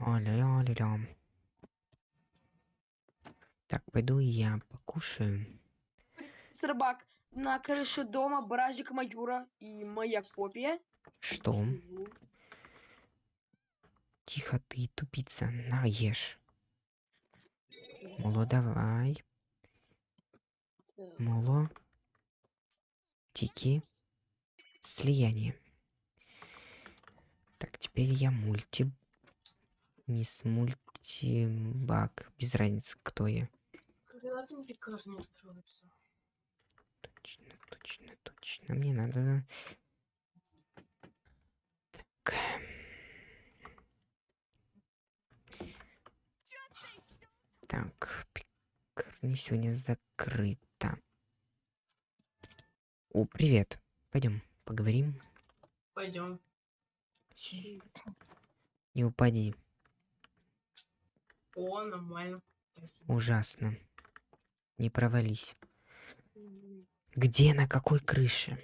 Аля-ля-ля. Так, пойду я покушаю. Рыбак, на крыше дома бражник Маюра и моя копия. Что? Живу. Тихо ты, тупица. На, ешь. Моло, давай. Моло. Тики. Слияние. Так, теперь я мульти. Мисс Мультибак. Без разницы, кто я. Когда там приказ не устроится? Точно, точно, точно. Мне надо... Так. Так, пекарня сегодня закрыта. О, привет. Пойдем, поговорим. Пойдем. Не упади. О, нормально. Спасибо. Ужасно. Не провались. Где, на какой крыше?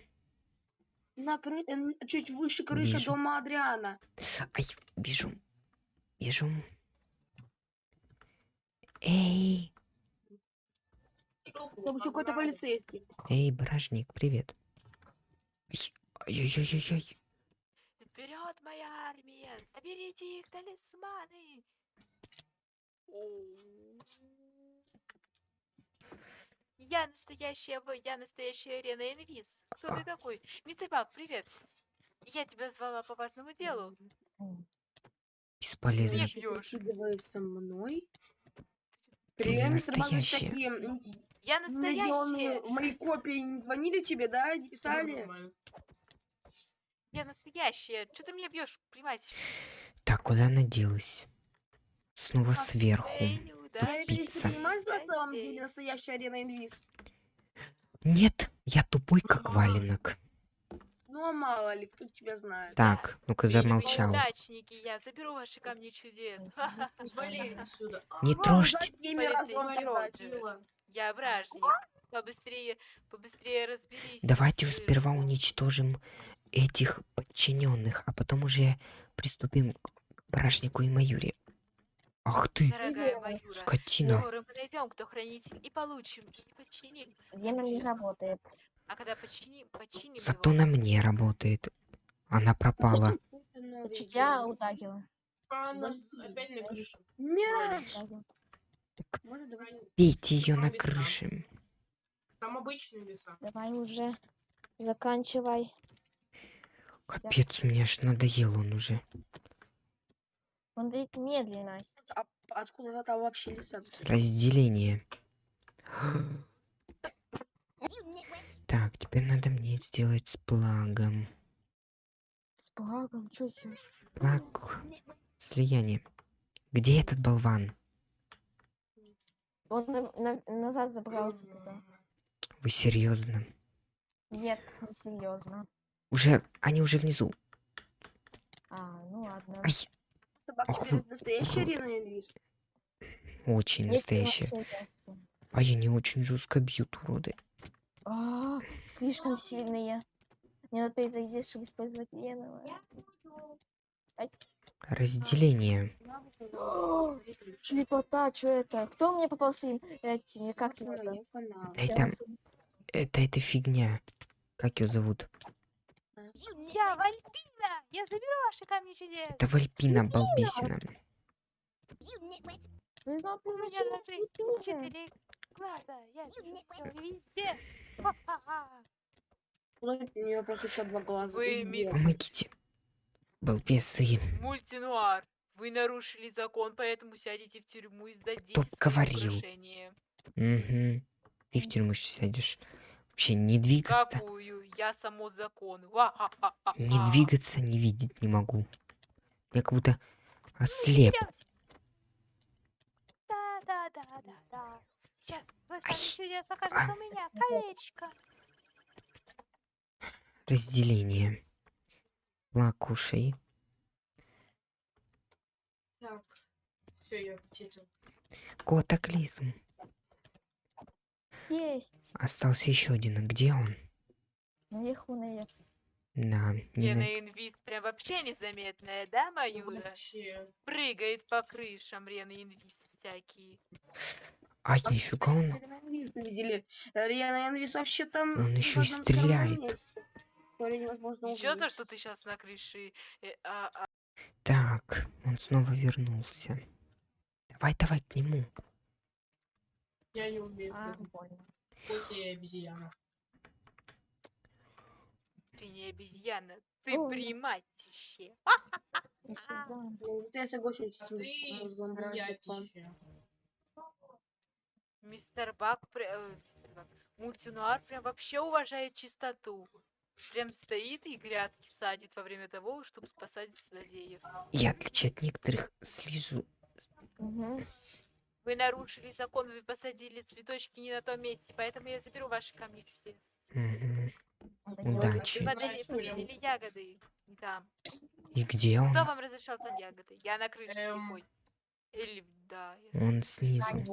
На кры... чуть выше крыши Вижу. дома Адриана. Ай, вижу. Вижу. Эй, Там еще какой-то полицейский. эй, бражник, привет. Ай, Ай-яй-яй-яй. Вперед, моя армия! Соберите их талисманы! Я настоящая, в- я настоящая арена инвиз. Кто ты такой? Мистер Бак, привет. Я тебя звала по важному делу. Бесполезно. Бьёшь. прикидывается мной. Ты Привет, не мистер Бак, вы настоящая. такие Я настоящая, моей копии не звонили тебе, да? Не писали? я настоящая. Что ты меня бьешь, понимаете? Так, куда она делась? Снова сверху. Тупица. Нет, я тупой, как валенок. Ну а мало ли, кто тебя знает. Так, ну-ка замолчал. неудачники, я заберу ваши камни чудес. Не трожьте. Я вражник. Побыстрее, побыстрее разберись. Давайте сперва уничтожим этих подчиненных, а потом уже приступим к бражнику и Маюре. Ах ты, Дорогая скотина. скоро мы найдем, кто хранитель, и получим, и починим. Гена не работает. А когда починим, починим Зато его. на мне работает. Она пропала. Я утагила. А нас опять на крышу. Давай. Бейте ее на крыше. Там обычные леса. Давай уже. Заканчивай. Капец, мне аж надоел он уже. Он дает медленность. А откуда там вообще леса? Разделение. Так, теперь надо мне сделать с плагом. С благом, что здесь? Плаг. Слияние. Где этот болван? Он на- на- назад забрался туда. Вы серьезно? Нет, не серьезно. Уже, они уже внизу. А, ну ладно. Ай, Собак, Ох теперь вы. это настоящая арена инвиз. очень машинка. А я не очень жестко бьют, уроды. А, слишком сильные. Мне надо перезайти, чтобы использовать веново. Разделение. Шлепота, что это? Кто мне попал своим этими, как его там? Да это, это, это фигня. Как ее зовут? Я Вальпина! Я заберу ваши камни чудес! Это Вальпина балбесина. Назначение на Филиппины. четыре глаза! Я везде! Вы. Помогите. Балбесы. Мультинуар! Вы нарушили закон, поэтому сядете в тюрьму и сдадите Кто говорил? Угу. Ты в тюрьму щас сядешь. Вообще не двигаться. Какую? Я само закон. Ва-ха-ха-ха-ха. Не двигаться, не видеть не могу. Я как будто ослеп. Да, да, да, да, да. Сейчас вы чудес окажется у меня. Колечко. Разделение. Лакушей. Так. Все, я почитал. Есть. Остался еще один. А где он? Наверху, наверху. Да, не на- Рена Инвиз прям вообще незаметная, да, Маюра? Вообще. Прыгает по крышам Рена Инвиз всякие. Ай, нифига он. Риана Энвис вообще там... Он в ещё и стреляет. Еще то, что ты сейчас на крыше. э, а, а, Так, он снова вернулся. Давай, давай к нему. Я не умею А, понял. Хоть и обезьяна. ты не обезьяна, ты Ой. приматище. Да. Ну, Я соглашусь с А ты с смеятище. Мистер Бак, э, мультинуар прям вообще уважает чистоту. Прям стоит и грядки садит во время того, чтобы спасать злодеев. Я, отличие от некоторых, слежу. Мгм. Вы нарушили закон, вы посадили цветочки не на том месте, поэтому я заберу ваши камни не Удачи. Знаешь, прям- посадили ягоды. Там. И где он? Кто вам разрешал там ягоды? Я на крыше Эм. Или, да. я Он снизу.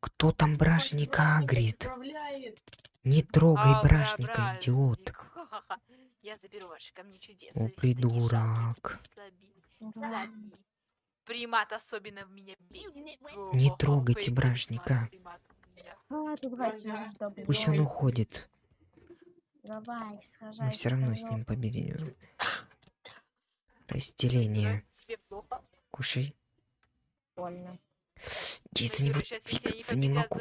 Кто там бражника Бражник агрит? Не трогай Ага, бражника, идиот. бражник. Ха-ха-ха. Я заберу ваши камни чудес. О, вы все такие Примат особенно в меня бесит. Не трогайте бражника. у меня. А. Пусть он уходит. Давай, Мы все равно с ним победим. Разделение. Кушай. Больно. Я за него двигаться не могу.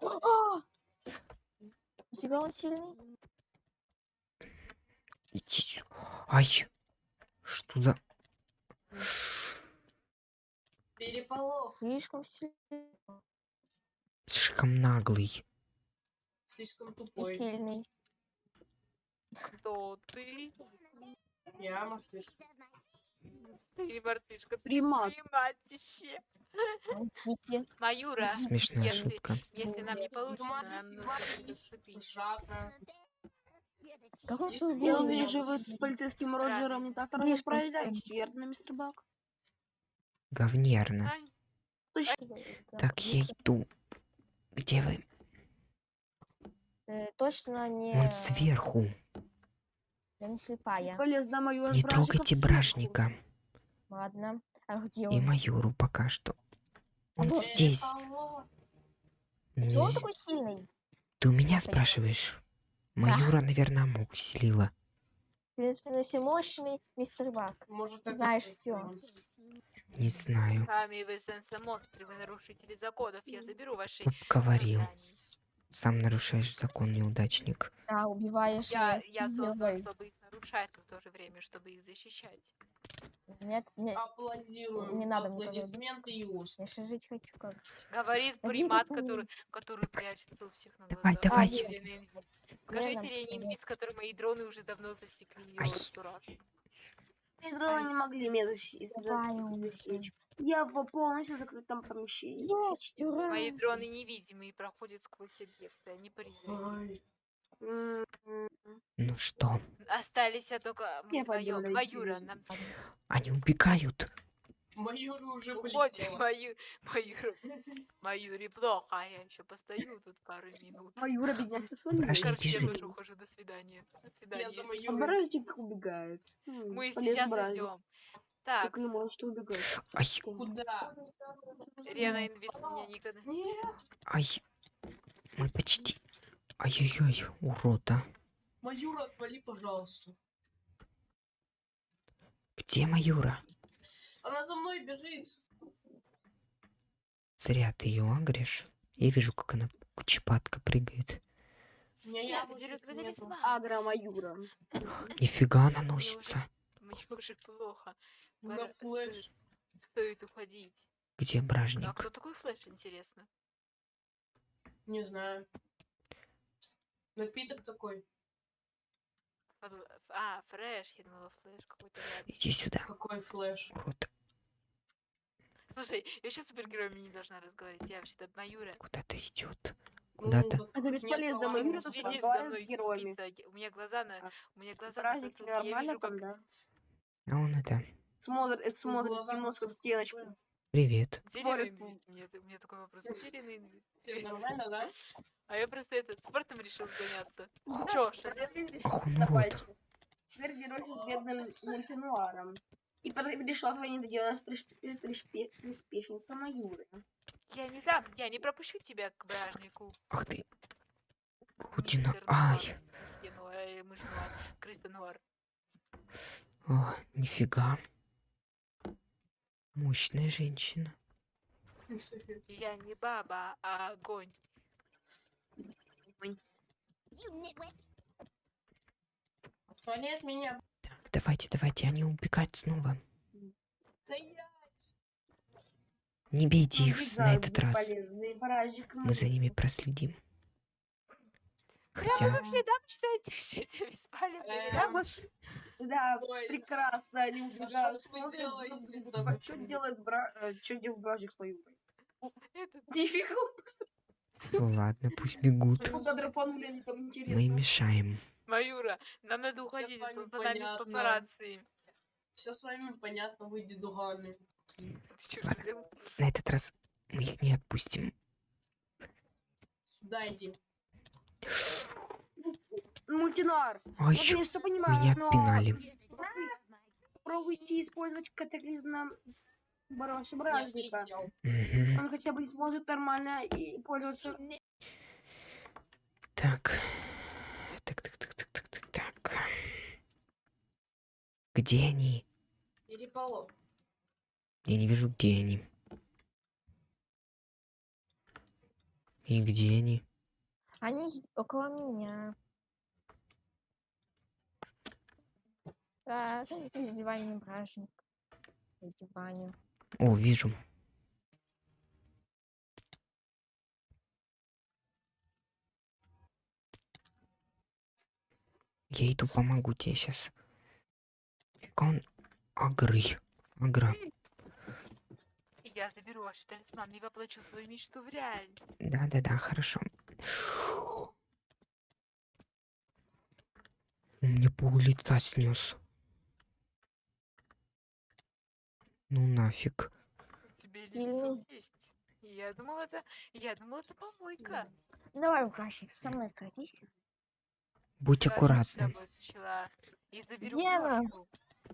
А! Нифига он сильный. Иди сюда. Ай. Что за... Переполох. Слишком сильный. Слишком наглый. Слишком И тупой. сильный. Кто ты? Я мартышка. Ты мартышка. ты Примат. Приматище. Маюра, Смешная если- шутка. если нам не получится, нам нужно не приступить. Шака. Как он Если свой бы Я он голос не вижу, вы с полицейским Роджером не так справляетесь, верно, мистер Бак? Говнерно. Да, Так, я иду. Где вы? э, Точно не... Он сверху. Я не слепая. Полез за мою Не трогайте бражника. Ладно. А где И он? майору пока что. Он Вот. здесь. Переполох. Чего он такой сильный? Ты у меня Понятно. спрашиваешь? Майора, наверное, мог усилила. В принципе, ну всемощный мистер Бак. Может, это Знаешь становится. Не знаю. Сами вы сенсо-монстры, вы нарушители законов. Я заберу ваши Говорил. Сам нарушаешь закон, неудачник. Да, убиваешь. Я, я создан, чтобы их нарушать, но в то же время, чтобы их защищать. Нет, нет. Аплодируем. Не надо мне Аплодисменты и ус. Я же жить хочу как. Говорит примат, который, который прячется у всех на Давай, глазах. давай. Скажите, Ленин. Инвиз, который мои дроны уже давно засекли его Ай. Раз. Дроны не могли меня засечь. Я в полностью закрытом помещении. Есть, ура! Мои дроны невидимые проходят сквозь объекты, они призывают. Ой. М, м, Ну что? Остались а только Я Маюра, вижу. нам Они убегают. Майора уже уходим. полетела. Маю... Маюра. Маюре плохо, а я еще постою тут пару минут. Маюра, бедняжка, свалила. Короче, я тоже ухожу. До свидания. До Я свидания. за А майора. бражник убегает. Мы сейчас идем. Так, Как вы можете убегать? Ай, Куда? Рена Инвиз меня никогда... Нет. ай. Мы почти... Ай-яй-яй, урод, а. Майора, отвали, пожалуйста. Где Майора? Она за мной бежит. Зря ты ее агришь. Я вижу, как она кучепатка прыгает. У меня Я. Агро Маюра. Нифига она носится. Мне уже плохо. На флеш. Стоит уходить. Где А бражник? кто такой флеш, интересно? Не знаю. Напиток такой. А, фреш, я думала, флеш какой-то. Иди сюда, Какой флеш. урод. Слушай, я сейчас супергероями не должна разговаривать. Я вообще-то Маюра. Куда-то идет. Ну, Куда-то. так Это нет бесполезно, не то, что мной, с героями. У меня глаза на... А, У меня глаза на затылке, тебе я нормально вижу, там, как... да? А он это... Смотрит, это Ну, смотрит немножко в стеночку. Привет. Где Спорят, инвист? У меня, т- у меня такой вопрос. Нормально, да? А я просто этот спортом решил заняться. Чё, что с бедным мультинуаром. И пришла твоя недоделанная приспе- приспе- приспешница Маюры. Я не дам, я не пропущу тебя к бражнику. Ах ты. Путина. Ай. Крыса Нуар. О, нифига. Мощная женщина. Я не баба, а огонь. Отвали от меня. Так, давайте, давайте, они убегают снова. Стоять! Не бейте их с- на этот раз. Мы за ними проследим. Прямо Хотя, во следам, кстати, все беспалевные. Эм, Да, вот, да, Ой, прекрасно, они убегают. что вы делаете? Что делает бра... Что делает бражник с? Этот Нифига, ну ладно, пусть бегут. Мы мешаем. Маюра, нам надо уходить, вами за нами папарацци. Все с вами понятно, вы дедуганы. Ладно. На этот раз мы их не отпустим. Сюда иди. Мультинуар. Ой, Вот я что понимаю, меня но пинали. Попробуйте использовать катаклизм на бражника. Мгм. Он хотя бы сможет нормально и пользоваться. Так. Так, так, так, так, так, так, так. Где они? Переполох. Я не вижу, где они. И где они? Они около меня. Да, избивание бражник. Избивание. О, вижу. Я иду помогу тебе сейчас. Он агры. Агра. Я заберу ваш талисман и воплочу свою мечту в реальность. Да-да-да, хорошо. Мне пол лица снес. Ну нафиг. Тебе лицо есть. Я думала, это... Я думала, это помойка. Давай, бражник, со мной сразись. Будь пчела. И заберу.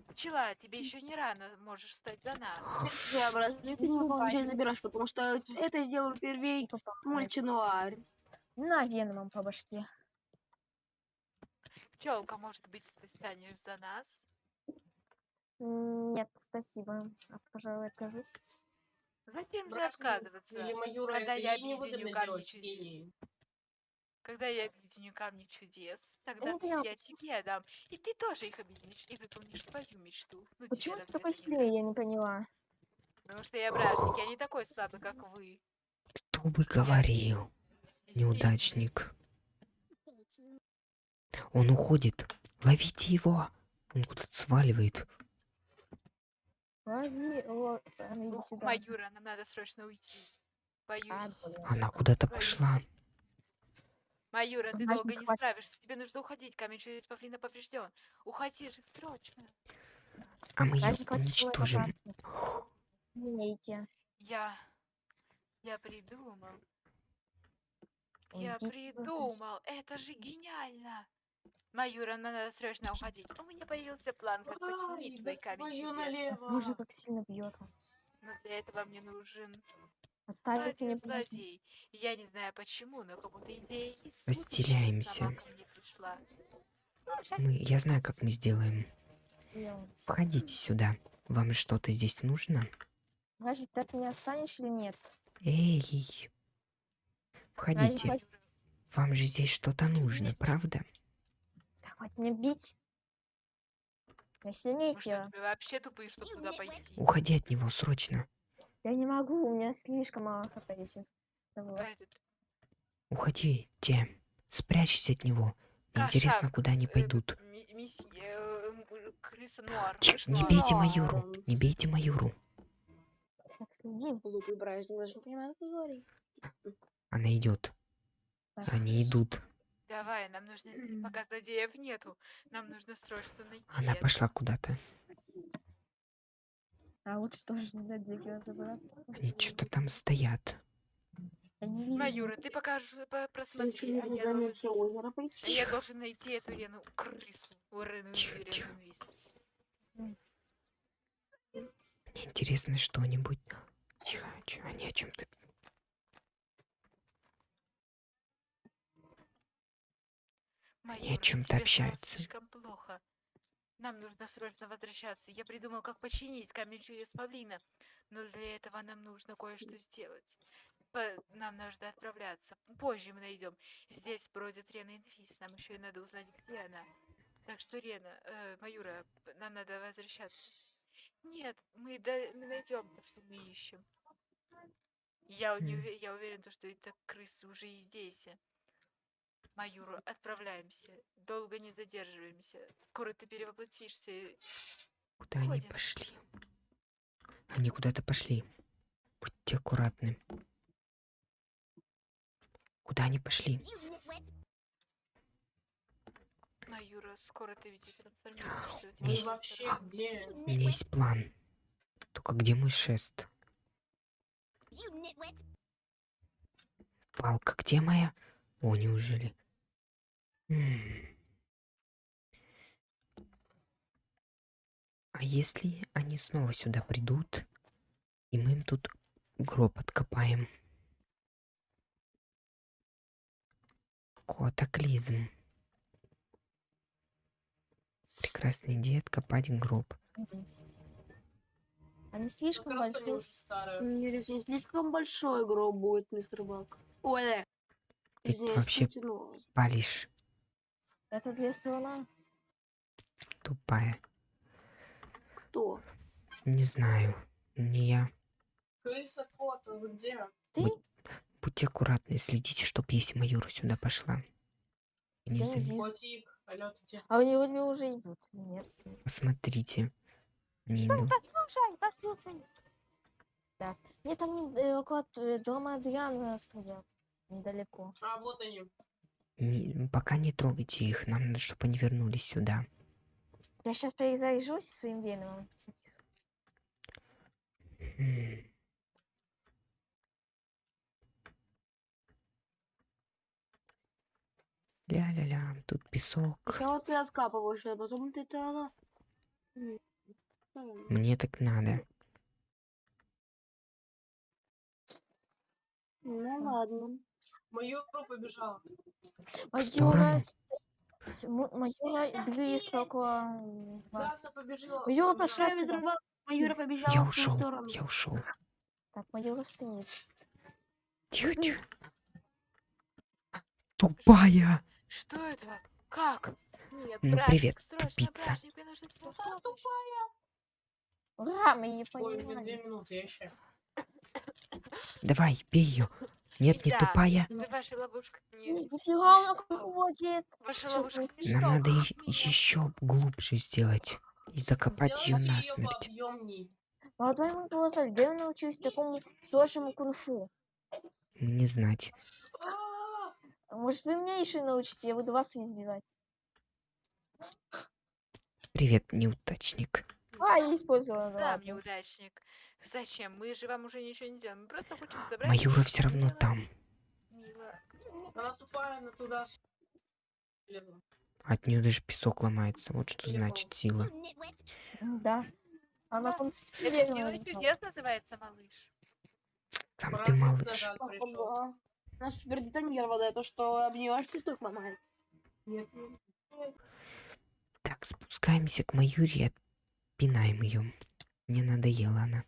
Пчела, тебе еще не рано, можешь стать за нас. Я бражник, ты не забираешь, потому что это сделал первей мультинуар. На веном по башке. Пчелка, может быть, ты станешь за нас? Нет, спасибо. А, пожалуй, откажусь. Зачем же отказываться? Или Маюра, Когда я объединю камни делать чудес. Когда я объединю камни чудес, тогда не поняла, я тебе дам. И ты тоже их объединишь и выполнишь свою мечту. Ну, Почему ты такой сильный, я не поняла. Потому что я бражник, я не такой слабый, как вы. Кто бы говорил? Неудачник. Он уходит. Ловите его. Он куда-то сваливает. Лови, а. Майюра, нам надо срочно уйти. А, Боюсь. блин. Она куда-то пошла. Майюра, ты долго не хватит. справишься. Тебе нужно уходить. Камень через павлина поврежден. Уходи же срочно. А мы ее уничтожим. Я... Я придумал. Я Уйди, придумал. Это же гениально. Майюра, нам надо срочно уходить. У меня появился план, как починить твой камень налево. Боже, как сильно бьет. он. Но для этого мне нужен Оставить мне злодей. Я не знаю почему, но как будто идея Разделяемся. Ну, Мы, я знаю, как мы сделаем. Делаем. Входите сюда. Вам что-то здесь нужно? Ты от меня останешь или нет? Эй. Входите. Вам же здесь что-то нужно, правда? да хватит меня бить. Тебе вообще тупые, чтобы туда пойти? Уходи от него срочно. Я не могу, у меня слишком мало хп сейчас. Этот, Уходите. Спрячься от него. Мне интересно, куда они э, пойдут. э. Тихо, не бейте майору. Не бейте майору. Так, следим. Глупый даже не понимает, что говорит. Она идет. Так, Они идут. Давай, нам нужно, пока злодеев нету, нам нужно срочно найти Она это. пошла куда-то. А лучше тоже не дать дерево забраться. Они что-то там стоят. Не. Майюра, ты покажешь, по- Ты просмотри, не а я, должен, а я должен найти эту Рену крысу. Рену, Тихо, Рену тихо. инвиз. Мне интересно что-нибудь. Тихо, они о чем-то. Чём-то тебе стало общаются. слишком плохо. Нам нужно срочно возвращаться. Я придумал, как починить камень через павлина. Но для этого нам нужно кое-что сделать. По- Нам нужно отправляться. Позже мы найдем. Здесь бродит Рена Инфис. Нам еще и надо узнать, где она. Так что, Рена, э, Маюра, нам надо возвращаться. Нет, мы, да- мы найдем то, что мы ищем. Я, не я уверен, то, что эта крысы уже и здесь. Маюру, отправляемся. Долго не задерживаемся. Скоро ты перевоплотишься. и- Куда они Уходим. пошли? Они куда-то пошли. Будьте аккуратны. Куда они пошли? Маюра, скоро ты ведь и трансформируешься. у тебя Мы Есть- вообще трансформация. где? У меня есть план. Только где мой шест? Палка где моя? О, неужели? А если они снова сюда придут, и мы им тут гроб откопаем? Котоклизм. Прекрасная идея откопать гроб. Они слишком большие. слишком большой гроб будет, мистер Бак. Ой, да. Ты Извиняюсь, вообще палишь, Это для слона. тупая. Кто? Не знаю. Не я. Крыса кот, вы где? Ты? Будь- Будьте аккуратны, следите, чтоб если Майора сюда пошла. Не зам-. Котик, алло? А у него уже идут. Нет. Посмотрите. Они идут. Послушай, послушай. Так. Нет, они э, около э, дома Адриана стоят. Недалеко. А, вот они. Не- пока не трогайте их. Нам надо, чтобы они вернулись сюда. Я сейчас перезаряжусь своим веном. М. Ля-ля-ля, тут песок. Сначала ты откапываешь, а потом ты правильно. Мне так надо. Ну ладно. Майора побежала. В сторону. Майора близко около м, Да, вас. она побежала. Майора пошла сюда. Маюра побежала Я в ту ушел. сторону. Я ушел. Так, Майора стоит. Тихо, тихо. Тупая. Что это? Как? Нет, Ну, братик, привет, срочно, тупица. помощь. тупая. Ура, мы ее Ой, мне две понимаем. минуты еще. Давай, бей ее. Нет, не Да. тупая. Вы вашей ловушкой не... Нифига она ходит. Ваша ловушка ну, не Нам надо еще глубже сделать. И закопать ее насмерть. Молодой Монголосов, где вы научились такому сложному кунг-фу? Не знать. А, Может, вы меня еще научите, я буду вас избивать. Привет, неудачник. А, я использовала, ну Да, ладно. неудачник. Зачем? Мы же вам уже ничего не делаем. Мы просто хотим забрать... Майора все равно Мило, там. мило. Она тупая, она туда. От нее даже песок ломается. Вот что значит сила. Да. Она Да. кон- Это Верно, «Сила Владислав. чудес» называется, малыш. Сам ты малыш. нажать пришел. Ага. Наш супер детонировал это, что обнимаешь песок ломает. Нет, нет. Так, спускаемся к Маюре и отпинаем ее. Мне надоела она.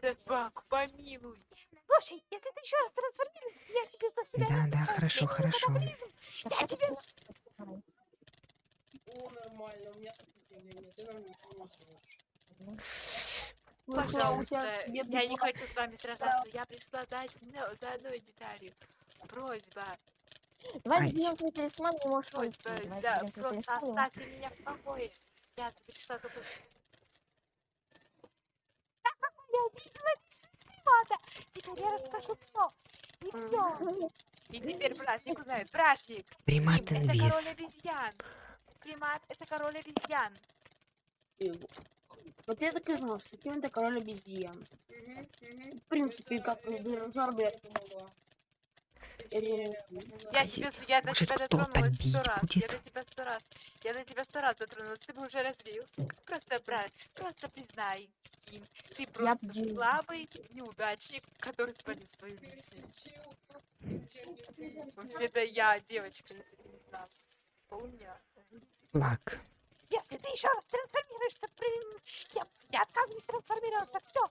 Собак, помилуй. Слушай, если ты еще раз трансформируешься, я тебе за себя Да, да, хорошо, хорошо. Я тебе- О, нормально, у меня сопротивление. Ты нам ничего не сможешь. Пожалуйста, бедный я не хочу с вами сражаться. Я пришла одно- за одной деталью. Просьба, Давай Ай. заберем твой талисман, не можешь уйти. просьба, Давай да, твой просто оставьте меня в покое. Я пришла за Я Ада. Теперь я расскажу все. И все. И теперь Брашник узнает. Брашник. Примат Им, это король инвиз. обезьян. Примат это король обезьян. Вот я так и знал, что Ким это король обезьян. Мгм, мгм. В принципе, как динозавр, я помогла. Я Я- Я тебе, я до тебя дотронулась сто раз. Я будет? до тебя сто раз. Я до тебя сто раз дотронулась. Ты бы уже развеялся. Просто брат, просто признай. Ким, Ты просто бью. слабый неудачник, который спалил свою ты Это я, девочка, если ты не знал. Помню. Флаг. Если ты еще раз трансформируешься, при- я, я отказываюсь трансформироваться. Все.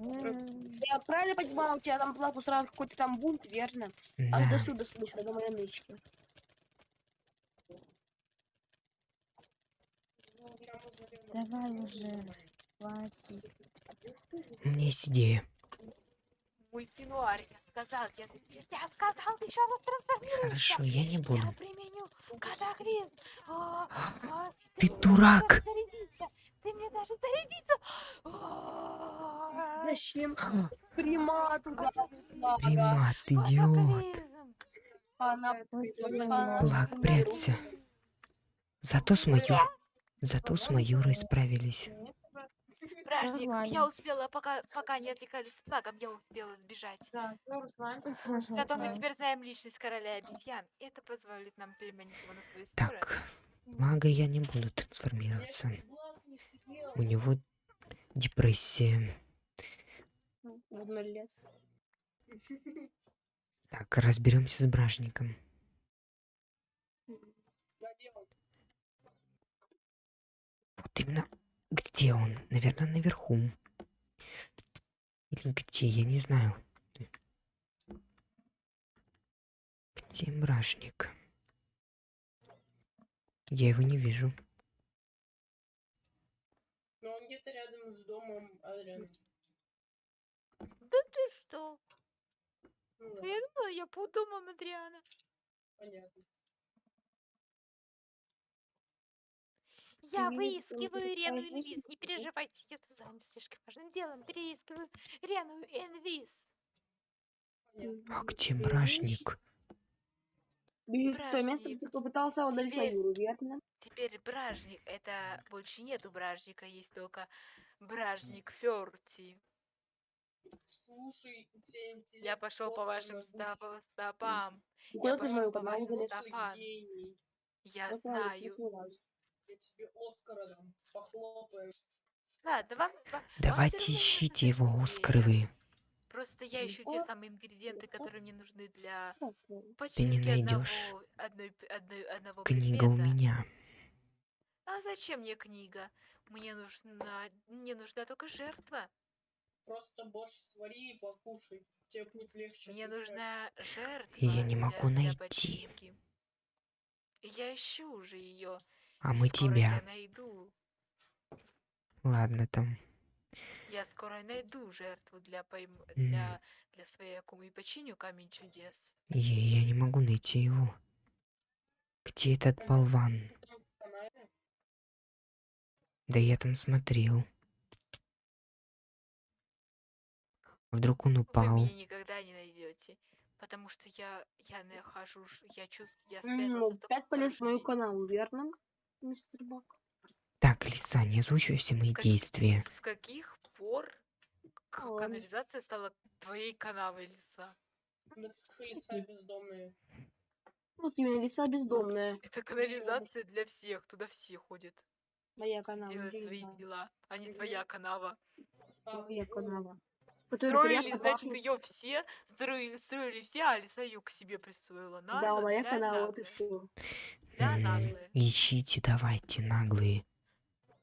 Я правильно понимаю, у тебя там плак устраивает какой-то там бунт, верно? А до сюда слышно, до моей нычки. Давай уже. Хватит. У меня есть идея. Мой синуар, я сказал, я, я сказал, ты еще раз трансформируешься. Хорошо, я не буду. Я применю катаклизм. А, а, Ты мне дурак. Ты мне даже зарядиться. А, Зачем примат туда? Слага. Примат, идиот. Флаг, прячься. Зато с Маюр... Зато с Маюрой справились. Бражник, я успела, пока, пока не отвлекались с флагом, я успела сбежать. Да, ну, Руслан. Зато мы теперь знаем личность короля обезьян. и Это позволит нам переманить его на свою сторону. Так, флага я не буду трансформироваться. У него депрессия. Так, разберемся с бражником. Вот именно. Где он? Наверное, наверху. Или где? Я не знаю. Где бражник? Я его не вижу. Но он где-то рядом с домом Адриана. Да ты что? Ну да, Я думала, я под домом Адриана. понятно. Я выискиваю это Рену Инвиз. Не переживайте, я тут занят слишком важным делом. Переискиваю Рену Инвиз. понятно. А где бражник? Бежит в то место, где попытался удалить Теперь- Маюру, верно? Теперь бражник. Это больше нету бражника, есть только бражник Ферти. Слушай, у тебя интеллект Я пошел по вашим стопам. Куда ты пошел мою по команду вашим стопам. Я знаю. Я тебе Оскара дам. Вам, ва- вам Давайте не ищите его, такие Оскаровы. Просто я ищу те самые ингредиенты, которые мне нужны для Так, ну, починки найдёшь. одного, одной, одной, одного Книга у предмета. меня. А зачем мне книга? Мне нужна, мне нужна только жертва. Просто борщ свари и покушай. Тебе будет легче. Мне нужна жертва. Я не для- могу для найти. починки. Я ищу уже ее. А мы Скоро тебя. Я найду. Ладно там. Я скоро найду жертву для пойм... М. для для своей акумы и починю камень чудес. Я, я не могу найти его. Где этот болван? Да я там смотрел. Вдруг он Вы упал. меня никогда не найдете, потому что я я нахожу, я чувствую, я спрятался Ну, в таком опять полез в мою канаву, верно, мистер Бак? Так, Лиса, не озвучивай все мои Как- действия. С каких пор канализация стала твоей канавой, лиса? Мы как лица бездомные. Вот именно лиса бездомная. Это канализация для всех, туда все ходят. Моя канава, свои знаю. дела, а не твоя канава. А, Моя ну, канава. Строили, значит, ее все, строили, строили все, а лиса ее к себе присвоила. Да, Нагло, моя канава, вот и. Да, М, наглые. Ищите, давайте, наглые.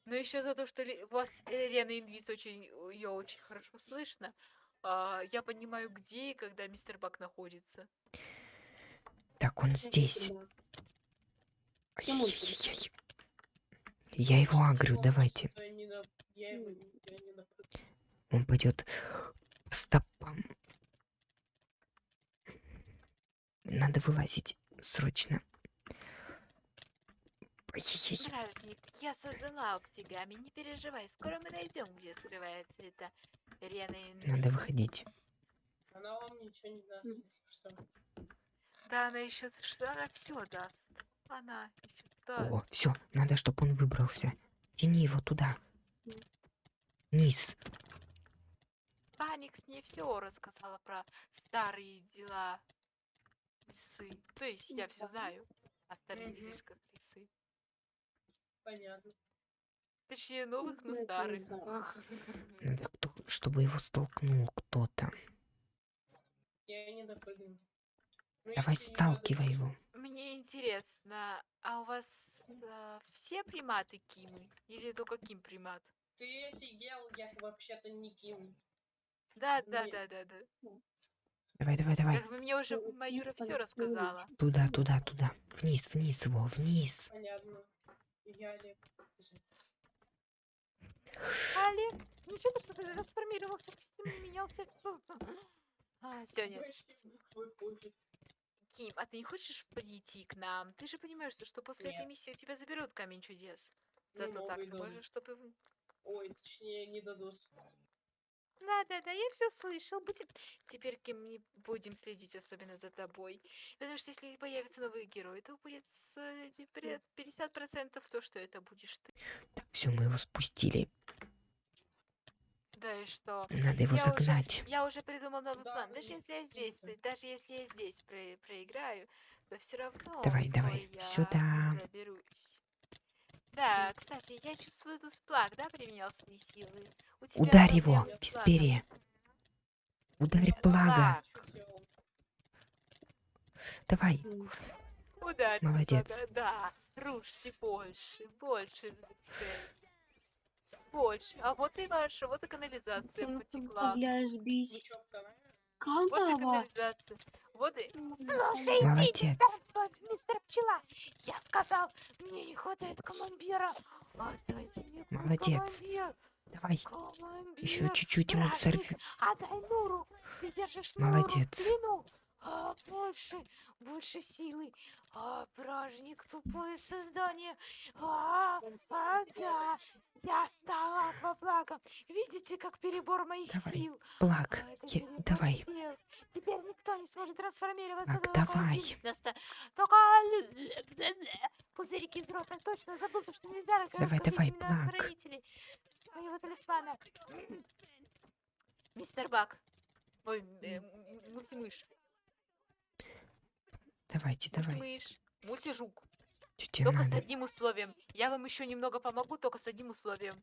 Но еще за то, что ли- у вас э, Лена Инвиз очень, ее очень хорошо слышно. а, я понимаю, где и когда мистер Бак находится. Так, он здесь. Кем он Ай-яй-яй-яй. Я его агрю, давайте. Я я. Он пойдет по стопам. Надо вылазить срочно. Бражник, я создала октигами, не переживай, скоро мы найдем, где скрывается эта Инвиз. Надо выходить. Она вам ничего не даст, что. Да, она еще, она все даст. Она еще Да. О, все, надо, чтобы он выбрался. Тяни его туда. Вниз. Фаникс мне все рассказала про старые дела лисы. То есть я все Да. знаю о старых делишках лисы. Понятно. Точнее, новых, но Ну, старых. Надо, кто, чтобы его столкнул кто-то. Я не допрыгну. Ну, Давай сталкивай его. Мне интересно, а у вас э, все приматы Кимы? Или только Ким примат? Ты офигел, я вообще-то не Ким. Да, да, да, да, да. Давай, давай, давай. Как бы мне уже Ну, Маюра типа, все рассказала. Туда, туда, туда. Вниз, вниз его, вниз. Понятно. Я Олег. Олег, ничего, что ты трансформировался, костюм не менялся. А, все, нет. Ким, а ты не хочешь прийти к нам? Ты же понимаешь, что- после этой Нет. миссии у тебя заберут камень чудес. Ну, Зато так новый ты можешь, чтобы... Ой, точнее, не дадут. Да, да, да, я все слышал. Будем... Теперь, не будем следить особенно за тобой. Потому что если появятся новые герои, то будет с, э, теперь 50% то, что это будешь ты. Так, все, мы его спустили. Да и что? Надо его Я уже- загнать. Я уже придумал новый Да, план. Даже если я здесь, даже если я здесь про- проиграю, то все равно. Давай, давай, я сюда. Заберусь. Да, кстати, я чувствую тут сплак, да, применял свои силы. Ударь его, с в флагом. спере. Ударь плага. Давай. Ударь. Молодец. флага, Да, рушьте больше, больше. Больше. А вот и ваша, вот и канализация потекла. канаве? Вот и канализация. Вот и... Слушай, Молодец. мистер Пчела, я сказал, мне не хватает командира. Отдайте мне Молодец. командир. Давай. Командир. Еще чуть-чуть ему сорви. Отдай Нуру. Ты держишь Нуру Молодец. плену. А, больше, больше силы. А, бражник, тупое создание. А, а, да. Я стала акваплаком. Видите, как перебор моих Давай, сил? Плаг. А, Я- Давай. сил. Теперь никто не сможет трансформироваться. Так, давай. Только пузырики из рота. Точно забыл, то, что нельзя Давай, давай, хранителей своего талисмана. Мистер Бак. Ой, э, мультимыш. Давайте, давай. Мультимыш. Мультижук. Тебе Только с надо? одним условием. Я вам еще немного помогу, только с одним условием.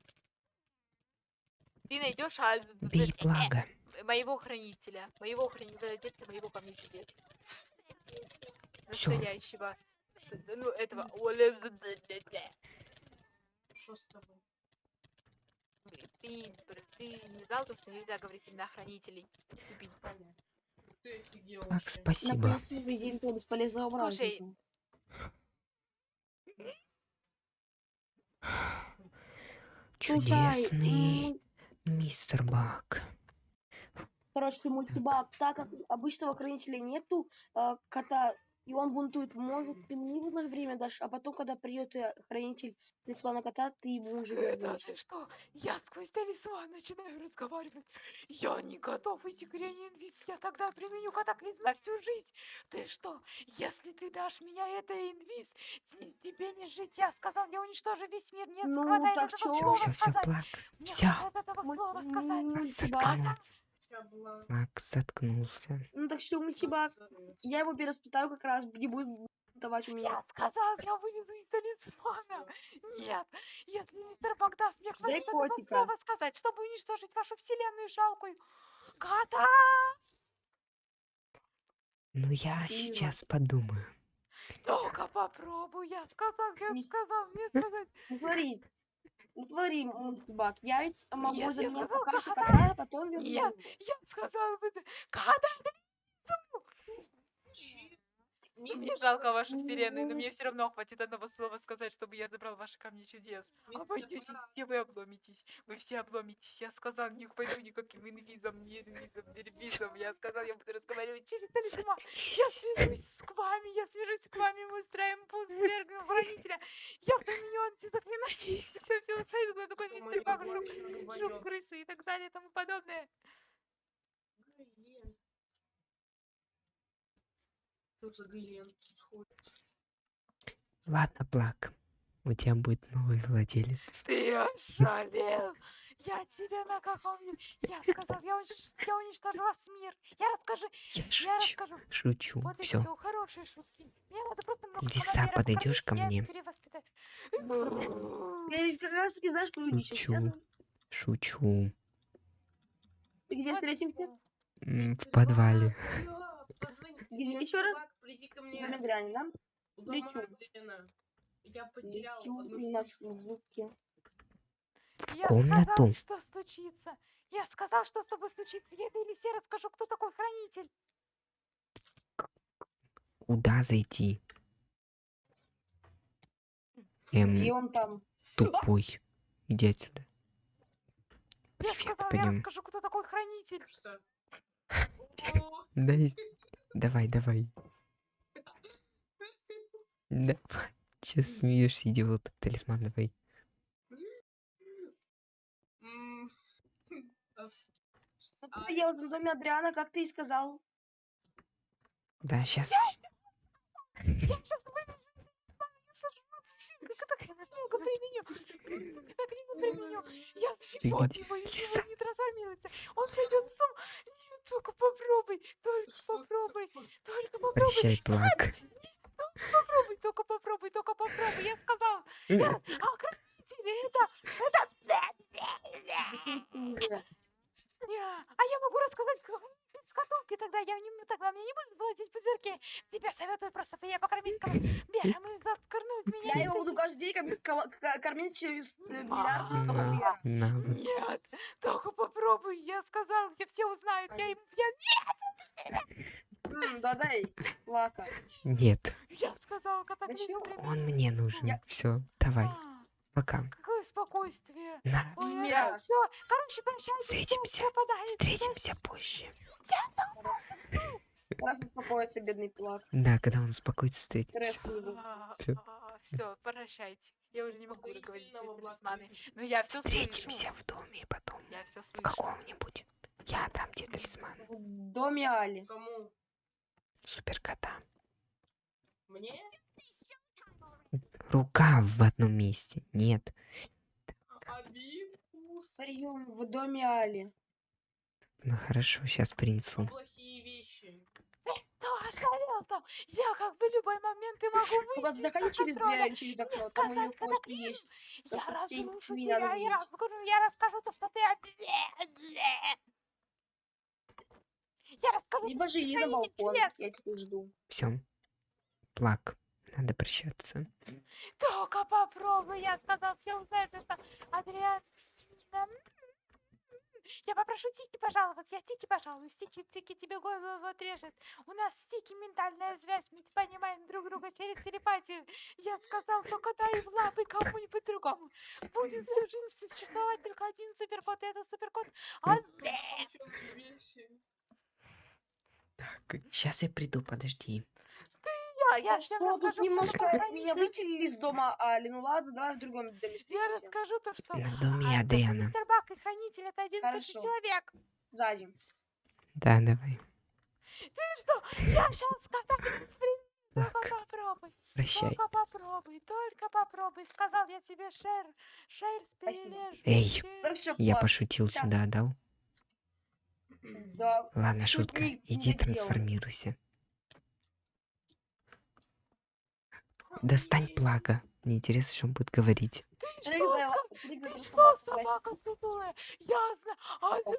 Ты найдешь а, Бей плага. моего хранителя. Моего хранителя, детка моего камня чудес. Всё. Настоящего. Что- Ну, этого. Что с тобой? Ты, ты не знал, то, что нельзя говорить имена хранителей. Понятно. Ты вообще. спасибо. Слушай, Чудесный мистер Бак. короче, мультибак, так как обычного хранителя нету, а, кота, и он бунтует, может, ты мне нужно время дашь, а потом, когда придет э, хранитель талисмана кота, ты ему уже Это вернешь. ты что? Я сквозь талисман начинаю разговаривать. Я не готов идти к Рене Инвиз. Я тогда применю катаклизм на всю жизнь. Ты что? Если ты дашь меня это инвиз, те- тебе не жить. Я сказал, я уничтожу весь мир. Нет, Ну, хватает так этого? Все, слова все, все, сказать. Плаг. Мне хватает этого слова сказать. мультибак. Плаг заткнулся. Ну так что, мультибак, я его переспитаю как раз, не будет давать у меня. Я сказал, я вылезу из талисмана. Нет, если мистер Бак даст мне хватит слова сказать, чтобы уничтожить вашу вселенную жалкую. Кота! Ну, я сейчас подумаю. Только попробуй, я сказал, я сказал, мне сказать. Ну ну смотри, мультибак, я ведь могу Нет, я заменять сказал, пока что кота. кота, а потом верну. Нет. Я сказал бы, кота! Мне Миф- жалко вашу вселенную, но мне все равно хватит одного слова сказать, чтобы я забрал ваши камни чудес. миф Обойдетесь, Табара. все вы обломитесь. Вы все обломитесь. Я сказал, не пойду никаким инвизом, не инвизом, не инвизом. Я сказал, я буду разговаривать через талисман. Я свяжусь с вами, я свяжусь с вами, мы устраиваем путь свергнем хранителя. Я применю антизаклинание. Все, все устраивает, такой мистер больше жук, крысы и так далее и тому подобное. Что за Глен тут ходит? Ладно, Плак. У тебя будет новый владелец. Ты ошалел! Я тебе на каком... Я сказал, я, унич- я уничтожу ваш мир. Я расскажу, Я я шучу. расскажу. Шучу. Вот Все. все, хорошие шутки. Мне надо просто много Лиса, подойдешь ко мне? Я как раз таки знаешь, что люди сейчас Шучу. Шучу. Ты где встретимся? В подвале. Позвони. Еще раз? Бак, приди ко мне. да? Лечу. Дрена. Я потерял Лечу одну на штучку. Я комнату. сказал, что стучится. Я сказал, что с тобой случится. Я этой лисе расскажу, кто такой хранитель. Куда зайти? Эм, И он там. тупой. Иди отсюда. Я сказал, я расскажу, кто такой хранитель. Что? О, Дай. Давай, давай. Давай. Че смеешься, идиот? Талисман давай. а, Я в доме Адриана, как ты и сказал. Да, сейчас. Я сейчас выбежу. Сука, так много ты меня. Так много ты меня. Я сбегу от где, него, и лиса? он не трансформируется. Он сойдет с ума. Нет, только попробуй. Только попробуй. Только попробуй. Прощай, плак. Попробуй, только попробуй, только попробуй. Я сказал. А хранители это... Это... Я- А я могу рассказать с котовки тогда. Я не, тогда мне не буду платить пузырьки. Тебе советую просто я покормить кого Бера, мы закорнуть меня. Я его буду каждый день кормить кормить через э, миллиард А. Нет, только попробуй. Я сказал, я все узнают. Я, им- я, М, Да дай, Лака. Нет, я сказал, катаклизм он мне нужен. Все, давай, А, пока. Какое спокойствие. На, Ой, все, короче, прощайте. Встретимся. встретимся позже. Раз успокоится, бедный Плак. Да, когда он успокоится, встретимся. Все, прощайте. Я уже не могу говорить с. Но я все Встретимся в доме потом. Я все В каком-нибудь. Я дам тебе талисман. В доме Али. Кому? Суперкота. Мне? Рука в одном месте. Нет. Обид, вкус. Прием в доме Али. Ну хорошо, сейчас принесу. Плохие вещи. Кто ошалел там? Я как бы любой момент и могу выйти. Только заходи через дверь, через окно. Там у кое-что катаклизм. есть. Я разрушу тебя, я расскажу, я расскажу то, что ты... Я расскажу, Либо же иди на балкон. Я тебя жду. Все. Плак. Надо прощаться. только попробуй, я сказал, все узнают, это Адриан. Я попрошу Тики пожаловать, я Тики пожалуюсь, Тики, Тики тебе голову отрежет. У нас с Тики ментальная связь, мы понимаем друг друга через телепатию. Я сказал, только дай в лапы кому-нибудь другому. Будет всю жизнь существовать только один суперкот, и это суперкот. А вещи. Так, сейчас я приду, подожди. Я, я всем что, тут расскажу, кто немножко меня выселили из дома Али. Ну ладно, давай в другом доме Я расскажу то, что... На доме а, Адриана. Мистер Бак и хранитель это один и тот же Хорошо. человек. Сзади. Да, давай. Ты что? Я сейчас катаклизм приму. Только Так, попробуй. прощай. Только попробуй, только попробуй. Сказал я тебе, Шер. Шер перележу. Эй, Хорошо, Я пошутил Сейчас. сюда, дал? Да. Ладно, шутка. Иди трансформируйся. Достань плага. Мне интересно, что он будет говорить. Что? Ты что, собака сутулая? Ясно. А ты.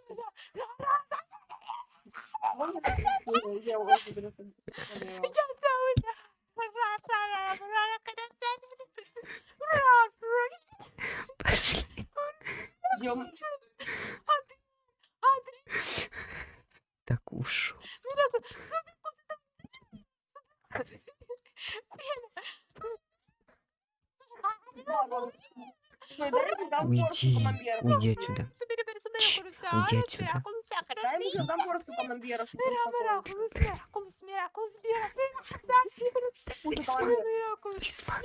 Пошли. Идем. Так ушел. меня тут... Ладно. Стой, дай мне дам Уйди, порцию камамбера. уйди отсюда. Чш, уйди отсюда. Дай мне дам порцию камамбера, чтобы Миракулус, успокоился. миракулус, миракулус, миракулус, Вкусный Талисман. камамбер. миракулус, Талисман.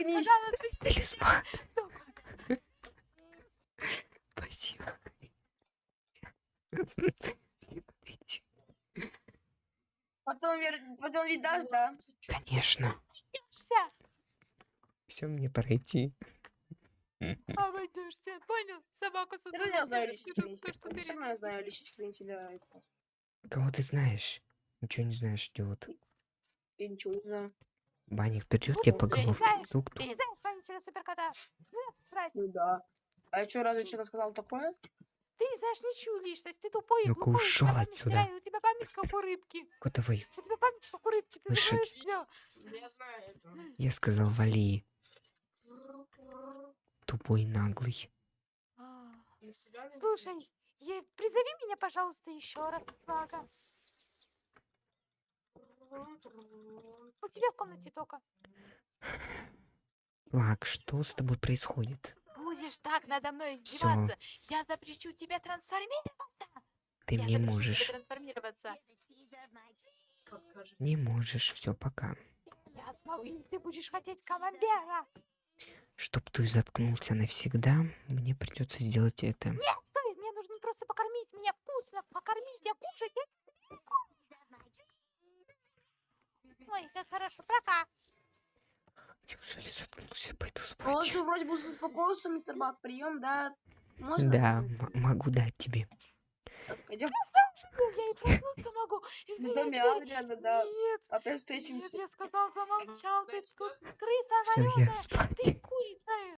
миракулус, Талисман. Спасибо. Потом, вер- потом ведь дашь, да? Конечно. Все мне пройти. обойдешься, понял? Собаку с равно я знаю хранителя. это. Кого ты знаешь? Ничего не знаешь, идиот. Я ничего не знаю. Банник придет тебе по головке. Ты не знаешь хранителя суперкота? Ну. Ну да. А я что, разве что-то сказал такое? Ты не знаешь ничью личность, ты тупой и Ну-ка, глупой, у тебя ушёл память отсюда. Теряет, У тебя память как у рыбки. Котовый, У тебя память как у рыбки, ты Слышь, забываешь все. Я знаю это. я сказал вали. Тупой наглый. Не Слушай, е- призови меня, пожалуйста, еще раз, Флага. У тебя в комнате только. Лак, что с тобой происходит? Будешь так надо мной Всё. издеваться, я запрещу тебе трансформироваться. Ты я не запрещу можешь. Не можешь. Все, пока. Я смогу, ты будешь хотеть камамбера. Чтоб ты заткнулся навсегда, мне придется сделать это. Стой, мне нужно просто покормить меня вкусно, покормить, я кушать. я- Ой, как хорошо, пока. Неужели заткнулся? Пойду Он спать. же вроде бы успокоился, мистер Бак. Прием, да? Можно? Да, могу дать тебе. Пойдем. Я и проснуться могу. Гарри. Адриана, да. Нет, Опять нет, встретимся. я сказал, замолчал, ты тут крыса Все, я вареная, спать. ты курица